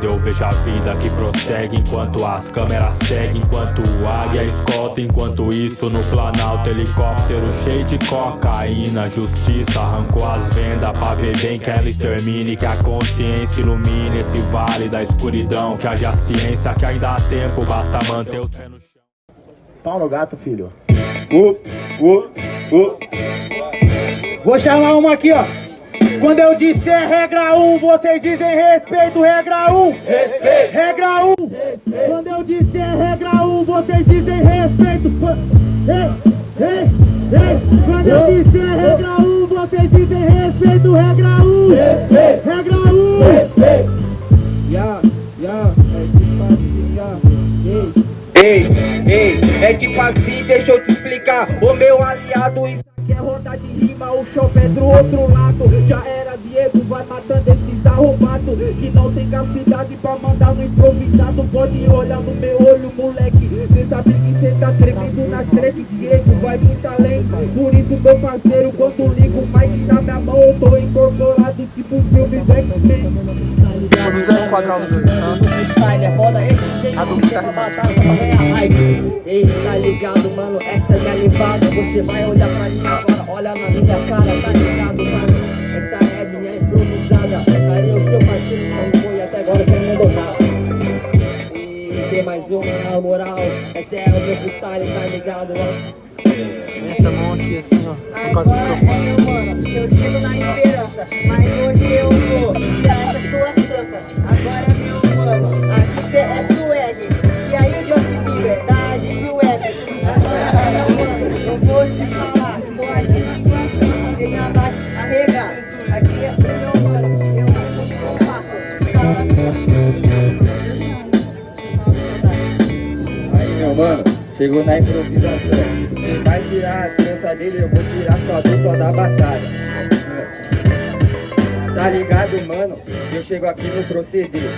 Eu vejo a vida que prossegue enquanto as câmeras seguem Enquanto o águia escolta, enquanto isso no planalto Helicóptero cheio de cocaína Justiça arrancou as vendas pra ver bem que ela extermine Que a consciência ilumine esse vale da escuridão Que haja ciência que ainda há tempo, basta manter os pés no chão Pau no gato, filho. Uh, uh, uh. Vou chamar uma aqui, ó. Quando eu disser regra 1, um, vocês dizem respeito, regra 1. Um. Respeito. Regra 1. Um. Quando eu disser regra 1, um, vocês dizem respeito. Ei, ei, ei. Quando eu disser regra 1, um, vocês dizem respeito, regra 1. Um. Respeito. Regra 1. Um. Respeito. É que ya. Ei, ei, é tipo assim, deixa eu te explicar O meu aliado, isso é roda de rima O show é do outro lado. Já era Diego, vai matando esses arrombados Que não tem capacidade pra mandar no improvisado. Pode olhar no meu olho, moleque. Cê sabe que cê tá tremendo na treve Diego vai muito além. Por isso, meu parceiro, quando ligo mais na minha mão Eu tô incorporado tipo filme do X-Men. Os dois, tá? A dúvida tá é levada Você vai olhar pra mim agora, olha na minha cara, tá ligado, mano Essa é minha improvisada. Aí o seu parceiro não foi até agora que não mandou nada. E tem mais uma, na moral. Essa é o meu freestyle, tá ligado, mano essa mão aqui assim, ó, por causa do microfone. Mano, eu digo na esperança, mas hoje eu vou tirar essas tuas tranças. Chegou na improvisação. Você vai tirar a criança dele, eu vou tirar sua dupla da batalha. Tá ligado, mano? Eu chego aqui no proceder.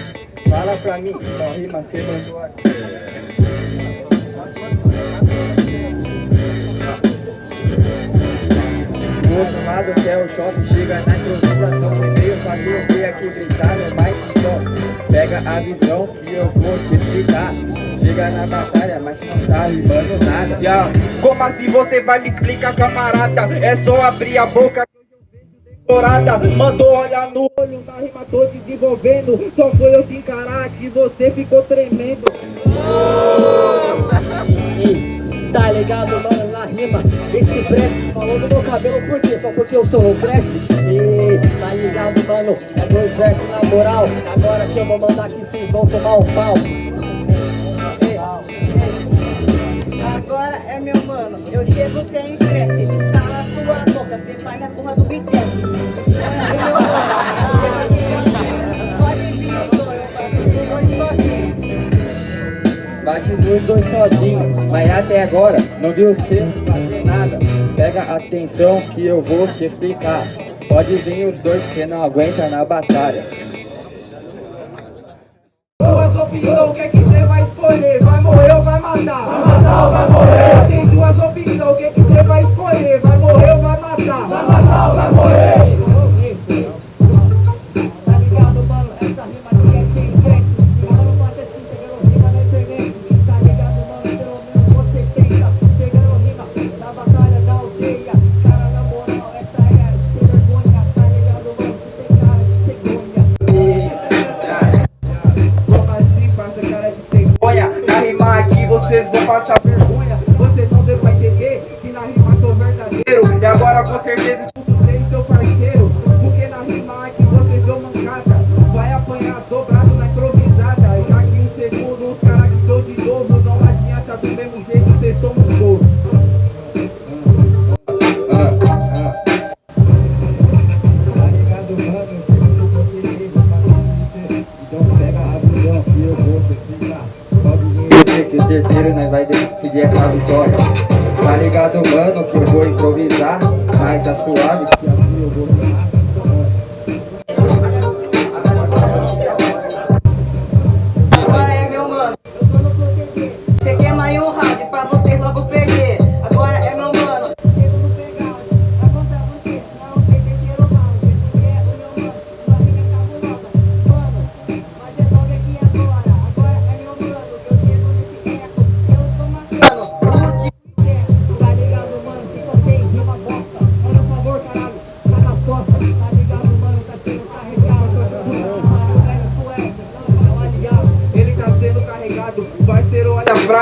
Fala pra mim, qual rima você mandou aqui. Do outro lado que é o choque, chega na improvisação pra tu ver aqui gritar no mic só. Pega a visão que eu vou te explicar. Chega na batalha, mas não tá rimando nada. Yeah. Como assim você vai me explicar, camarada? É só abrir a boca Dourada, mandou olhar no olho, na rima tô desenvolvendo Só foi eu te encarar que você ficou tremendo Tá ligado, mano, na rima Esse Brett falou no meu cabelo por quê? Só porque eu sou o E tá ligado, mano, é dois versos na moral. Agora que eu vou mandar que vocês vão tomar um pau. Agora é meu mano, eu chego sem estresse. Tá na sua boca, você faz na porra do BTS É meu mano, pode vir, eu sou eu faço dois sozinho. Bate dois sozinhos, mas até agora não viu você fazer nada. Pega atenção que eu vou te explicar Pode vir os dois que não aguenta na batalha. Duas opiniões, o que é que passar vergonha Vocês não devem entender que na rima sou verdadeiro. E agora com certeza vai decidir essa vitória. Tá ligado, mano, que eu vou improvisar Mas tá suave que assim eu vou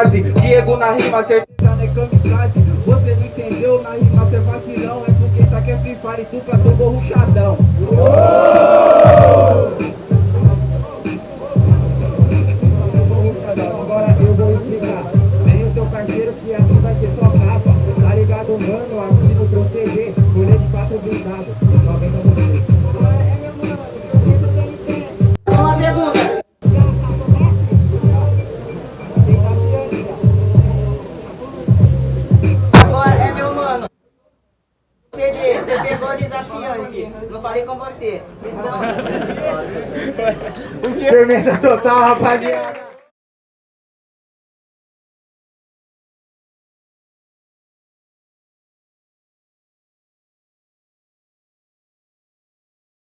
kamikaze Diego na rima, certeza não é kamikaze. Você não entendeu, na rima cê vacilão. É porque isso aqui é Free Fire, tu tomou ruchadão Agora eu vou explicar. Que Tá ligado, mano? Aqui no proteger 4 blindado. Só Não falei com você. Então. Firmeza total, rapaziada.